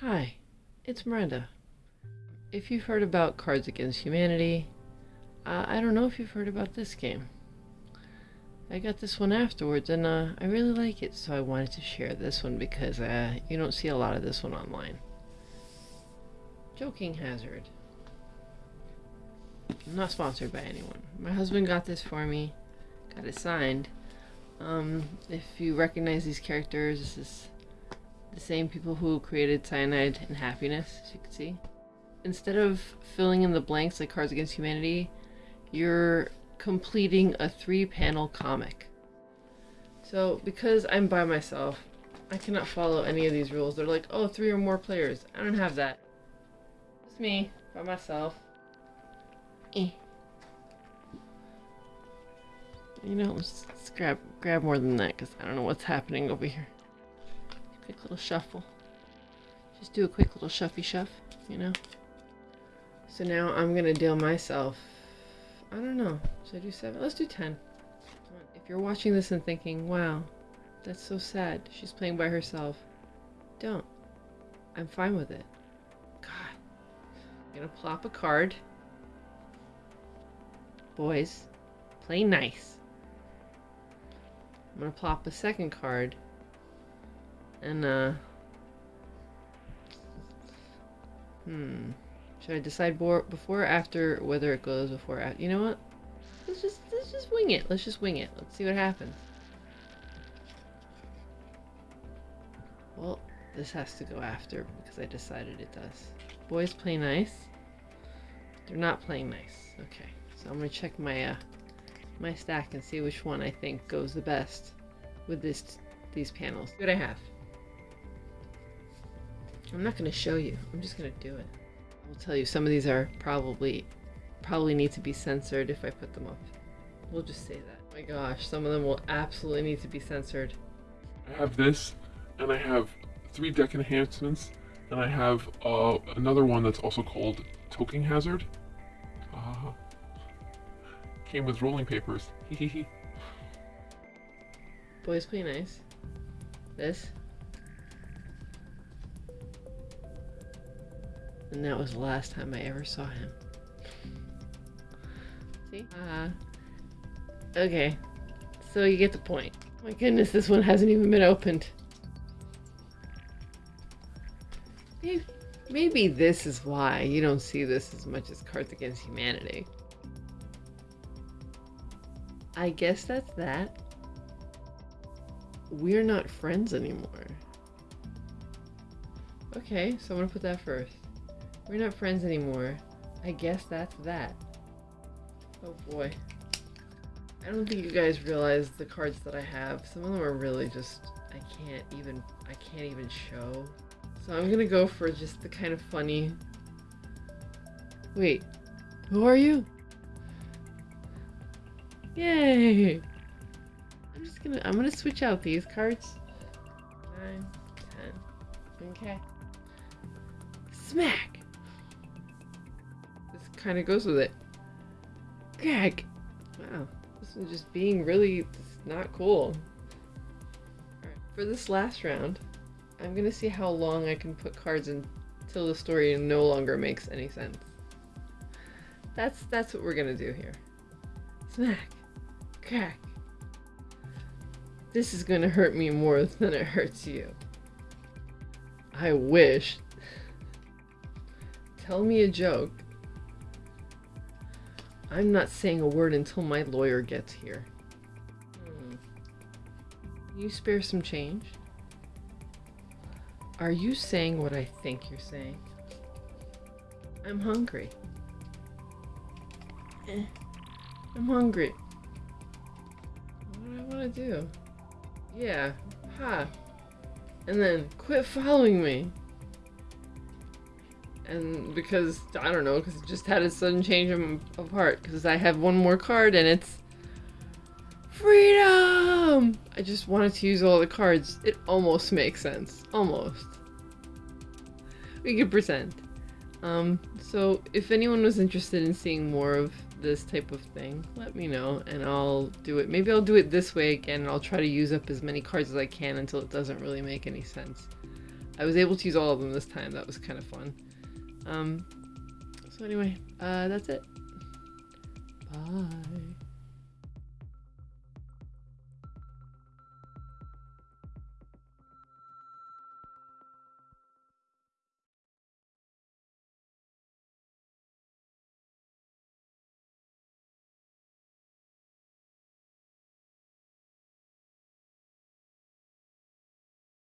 Hi, it's Miranda. If you've heard about Cards Against Humanity, uh, I don't know if you've heard about this game. I got this one afterwards and uh, I really like it, so I wanted to share this one because uh, you don't see a lot of this one online. Joking Hazard. I'm not sponsored by anyone. My husband got this for me, got it signed. Um, if you recognize these characters, this is the same people who created Cyanide and Happiness, as you can see. Instead of filling in the blanks like Cards Against Humanity, you're completing a three-panel comic. So, because I'm by myself, I cannot follow any of these rules. They're like, oh, three or more players. I don't have that. It's me, by myself. Eh. You know, let's, let's grab grab more than that because I don't know what's happening over here. Quick little shuffle. Just do a quick little shuffy shuff, you know? So now I'm gonna deal myself. I don't know. Should I do seven? Let's do ten. If you're watching this and thinking, wow, that's so sad. She's playing by herself. Don't. I'm fine with it. God. I'm gonna plop a card. Boys, play nice. I'm gonna plop a second card. And, uh... Hmm. Should I decide before or after whether it goes before or You know what? Let's just, let's just wing it. Let's just wing it. Let's see what happens. Well, this has to go after because I decided it does. Boys play nice. They're not playing nice. Okay, so I'm gonna check my uh, my stack and see which one I think goes the best with this these panels. What I have. I'm not gonna show you. I'm just gonna do it. I'll tell you, some of these are probably, probably need to be censored if I put them up. We'll just say that. Oh my gosh, some of them will absolutely need to be censored. I have this, and I have three deck enhancements, and I have uh, another one that's also called Toking Hazard. Uh, came with rolling papers. Boys play nice. This. And that was the last time I ever saw him. See? Uh, okay. So you get the point. My goodness, this one hasn't even been opened. Maybe, maybe this is why you don't see this as much as Cards Against Humanity. I guess that's that. We're not friends anymore. Okay, so I'm gonna put that first. We're not friends anymore. I guess that's that. Oh boy. I don't think you guys realize the cards that I have. Some of them are really just, I can't even, I can't even show. So I'm gonna go for just the kind of funny... Wait, who are you? Yay! I'm just gonna, I'm gonna switch out these cards. Nine, ten. Okay. Smack! Kind of goes with it. Greg! Wow, this is just being really not cool. For this last round, I'm gonna see how long I can put cards until the story no longer makes any sense. That's that's what we're gonna do here. Smack! Crack! This is gonna hurt me more than it hurts you. I wish. Tell me a joke. I'm not saying a word until my lawyer gets here. Hmm. You spare some change? Are you saying what I think you're saying? I'm hungry. Eh. I'm hungry. What do I want to do? Yeah. Ha. And then quit following me and because I don't know, because it just had a sudden change of heart. Because I have one more card and it's freedom. I just wanted to use all the cards. It almost makes sense, almost. We could pretend. Um, so if anyone was interested in seeing more of this type of thing, let me know and I'll do it. Maybe I'll do it this way again and I'll try to use up as many cards as I can until it doesn't really make any sense. I was able to use all of them this time. That was kind of fun. Um, so anyway, uh, that's it. Bye.